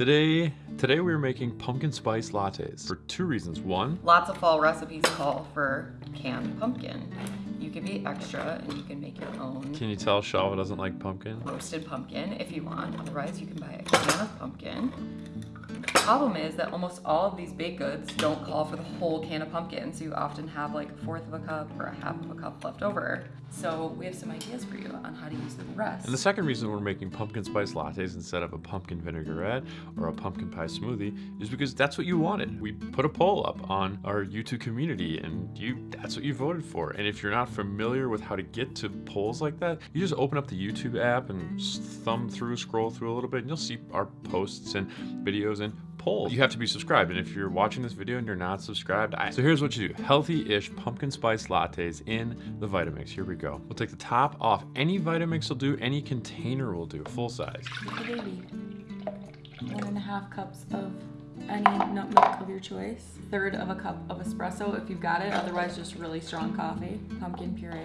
Today, today we are making pumpkin spice lattes for two reasons. One, Lots of fall recipes call for canned pumpkin. You can be extra and you can make your own can you tell Shalva doesn't like pumpkin? roasted pumpkin if you want. Otherwise, you can buy a can of pumpkin. The problem is that almost all of these baked goods don't call for the whole can of pumpkin, so you often have like a fourth of a cup or a half of a cup left over. So we have some ideas for you on how to use the rest. And the second reason we're making pumpkin spice lattes instead of a pumpkin vinaigrette or a pumpkin pie smoothie is because that's what you wanted. We put a poll up on our YouTube community and you that's what you voted for. And if you're not familiar with how to get to polls like that, you just open up the YouTube app and thumb through, scroll through a little bit and you'll see our posts and videos and polls. You have to be subscribed. And if you're watching this video and you're not subscribed, I... so here's what you do. Healthy-ish pumpkin spice lattes in the Vitamix. Here we go. We'll take the top off. Any Vitamix will do, any container will do, full size. baby. One and a half cups of any nut milk of your choice. Third of a cup of espresso if you've got it. Otherwise, just really strong coffee. Pumpkin puree.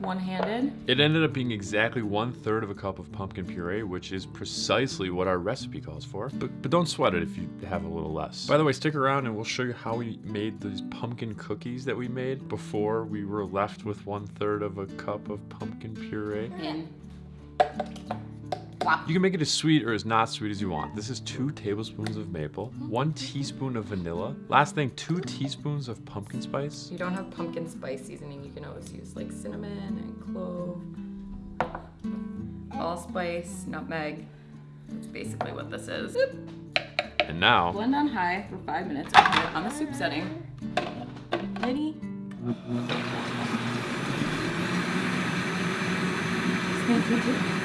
One-handed. It ended up being exactly one third of a cup of pumpkin puree, which is precisely what our recipe calls for. But, but don't sweat it if you have a little less. By the way, stick around and we'll show you how we made these pumpkin cookies that we made before we were left with one third of a cup of pumpkin puree. In. You can make it as sweet or as not sweet as you want. This is two tablespoons of maple, one teaspoon of vanilla. Last thing, two teaspoons of pumpkin spice. If you don't have pumpkin spice seasoning, you can always use like cinnamon and clove, allspice, nutmeg. That's basically what this is. And now, Blend on high for five minutes. and put it on the soup setting. Ready? Mm-hmm.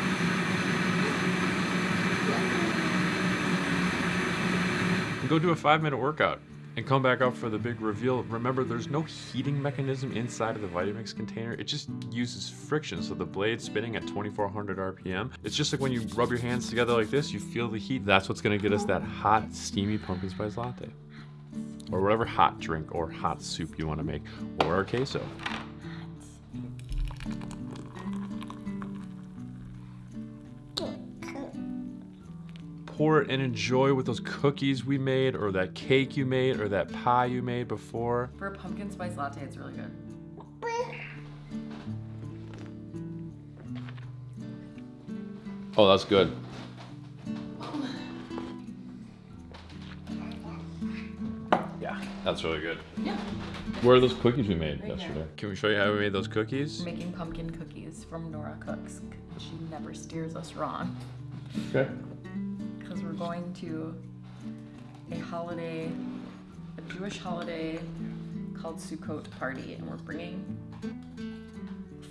Go do a five minute workout and come back up for the big reveal. Remember, there's no heating mechanism inside of the Vitamix container. It just uses friction, so the blade's spinning at 2400 RPM. It's just like when you rub your hands together like this, you feel the heat. That's what's gonna get us that hot, steamy pumpkin spice latte. Or whatever hot drink or hot soup you wanna make, or our queso. Pour it and enjoy with those cookies we made or that cake you made or that pie you made before. For a pumpkin spice latte, it's really good. Oh, that's good. Yeah, that's really good. Yeah. Where are those cookies we made Right yesterday? here. Can we show you how we made those cookies? Making pumpkin cookies from Nora Cooks. She never steers us wrong. Okay. Because we're going to a holiday, a Jewish holiday called Sukkot party, and we're bringing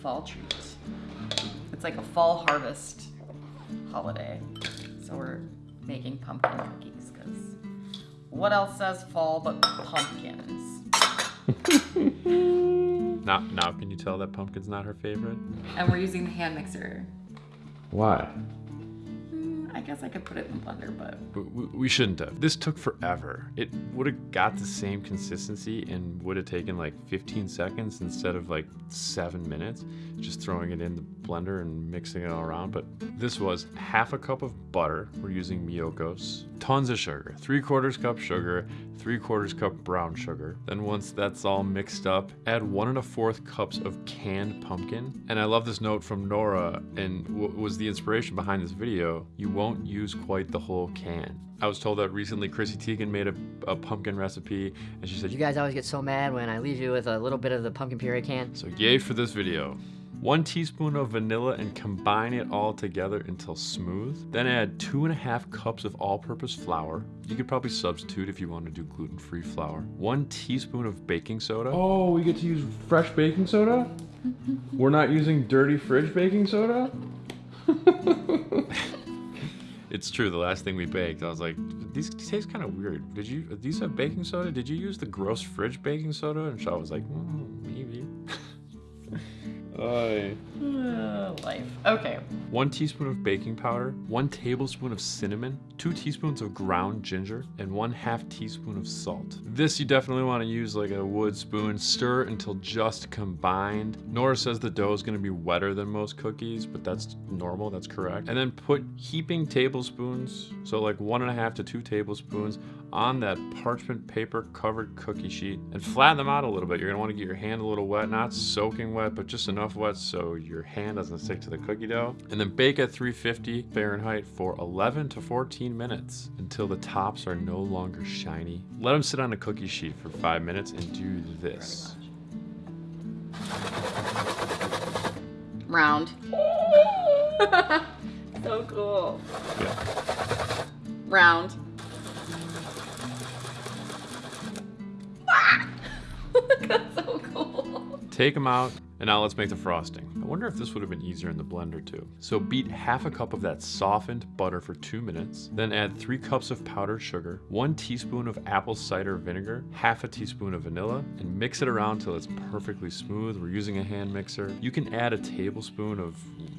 fall treats. It's like a fall harvest holiday. So we're making pumpkin cookies because what else says fall but pumpkins? Now, now can you tell that pumpkin's not her favorite? And we're using the hand mixer. Why? I guess I could put it in the blender, but We, we shouldn't have. This took forever. It would have got the same consistency and would have taken like 15 seconds instead of like seven minutes. Just throwing it in the blender and mixing it all around. But this was half a cup of butter. We're using Miyoko's. Tons of sugar. Three quarters cup sugar. Three quarters cup brown sugar. Then once that's all mixed up, add one and a fourth cups of canned pumpkin. And I love this note from Nora and what was the inspiration behind this video. You won't use quite the whole can. I was told that recently Chrissy Teigen made a, a pumpkin recipe and she said, You guys always get so mad when I leave you with a little bit of the pumpkin puree can. So yay for this video. One teaspoon of vanilla and combine it all together until smooth. Then add two and a half cups of all-purpose flour. You could probably substitute if you want to do gluten-free flour. One teaspoon of baking soda. Oh, we get to use fresh baking soda? We're not using dirty fridge baking soda? It's true. The last thing we baked, I was like, "These taste kind of weird. Did you? These have baking soda? Did you use the gross fridge baking soda?" And Shaw was like, mm, "Maybe." Aye. Uh, life. Okay. One teaspoon of baking powder, one tablespoon of cinnamon, two teaspoons of ground ginger, and one half teaspoon of salt. This you definitely want to use like a wood spoon. Stir until just combined. Nora says the dough is going to be wetter than most cookies, but that's normal, that's correct. And then put heaping tablespoons, so like one and a half to two tablespoons, on that parchment paper covered cookie sheet and flatten them out a little bit. You're gonna want to get your hand a little wet, not soaking wet, but just enough wet so your hand doesn't stick to the cookie dough. And then bake at 350 Fahrenheit for 11 to 14 minutes until the tops are no longer shiny. Let them sit on a cookie sheet for five minutes and do this. Round. so cool. Yeah. Round. Ah! That's so cool. Take them out, and now let's make the frosting. I wonder if this would have been easier in the blender too. So beat half a cup of that softened butter for two minutes, then add three cups of powdered sugar, one teaspoon of apple cider vinegar, half a teaspoon of vanilla, and mix it around till it's perfectly smooth. We're using a hand mixer. You can add a tablespoon of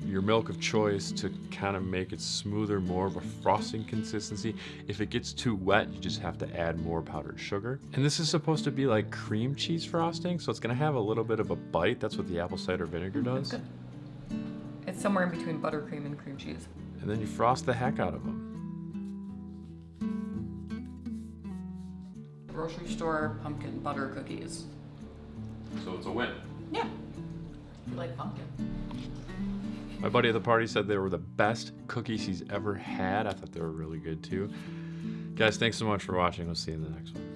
your milk of choice to kind of make it smoother, more of a frosting consistency. If it gets too wet, you just have to add more powdered sugar. And this is supposed to be like cream cheese frosting, so it's gonna have a little bit of a bite. That's what the apple cider vinegar does. It's somewhere in between buttercream and cream cheese. And then you frost the heck out of them. Grocery store pumpkin butter cookies. So it's a win. Yeah. You like pumpkin? My buddy at the party said they were the best cookies he's ever had. I thought they were really good too. Guys, thanks so much for watching. We'll see you in the next one.